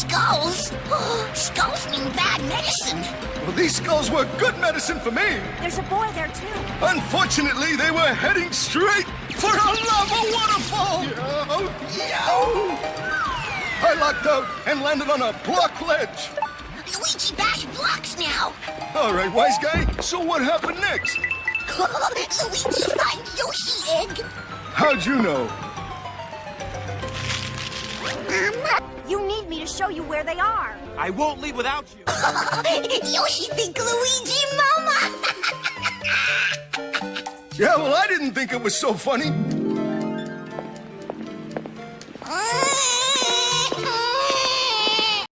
Skulls? Skulls mean bad medicine. Well, these skulls were good medicine for me. There's a boy there, too. Unfortunately, they were heading straight for a lava waterfall. Yo, yo! I locked out and landed on a block ledge. Luigi bash blocks now. All right, wise guy. So what happened next? Luigi find Yoshi egg. How'd you know? Show you where they are. I won't leave without you. Yoshi think Luigi mama. Yeah, well, I didn't think it was so funny.